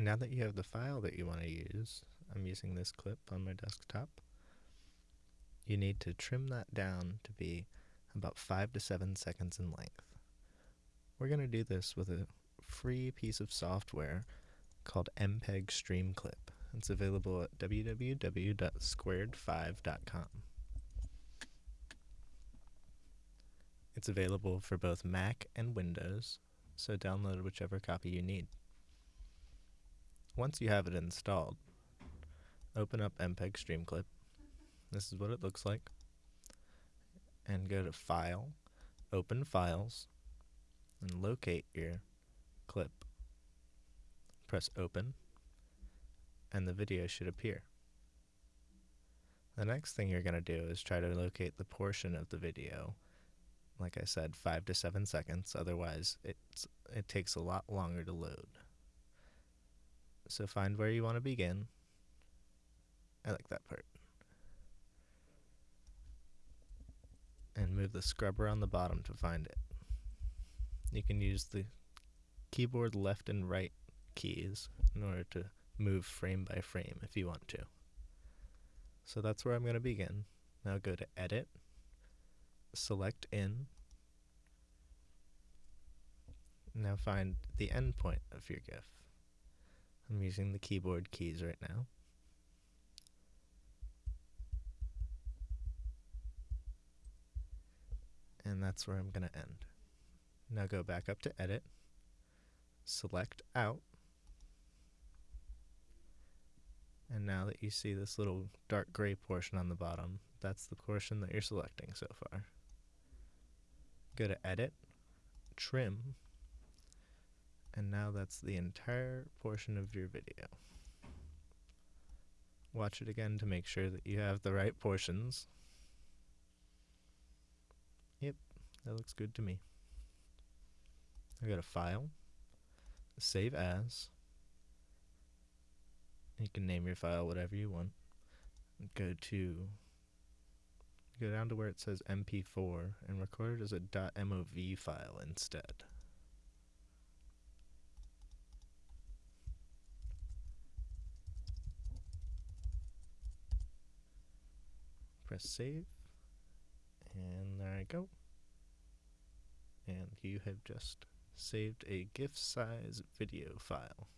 Now that you have the file that you want to use, I'm using this clip on my desktop, you need to trim that down to be about 5 to 7 seconds in length. We're going to do this with a free piece of software called MPEG Stream Clip. It's available at www.squared5.com. It's available for both Mac and Windows, so download whichever copy you need. Once you have it installed, open up MPEG Streamclip. This is what it looks like. And go to File, Open Files, and locate your clip. Press Open, and the video should appear. The next thing you're going to do is try to locate the portion of the video like I said, five to seven seconds. Otherwise, it's, it takes a lot longer to load. So find where you want to begin. I like that part. And move the scrubber on the bottom to find it. You can use the keyboard left and right keys in order to move frame by frame if you want to. So that's where I'm going to begin. Now go to Edit, select in. Now find the endpoint of your GIF. I'm using the keyboard keys right now. And that's where I'm going to end. Now go back up to Edit, select Out, and now that you see this little dark gray portion on the bottom, that's the portion that you're selecting so far. Go to Edit, Trim, and now that's the entire portion of your video. Watch it again to make sure that you have the right portions. Yep, that looks good to me. I got a file, save as. You can name your file whatever you want. Go to go down to where it says MP4 and record it as a .mov file instead. Press save, and there I go. And you have just saved a GIF size video file.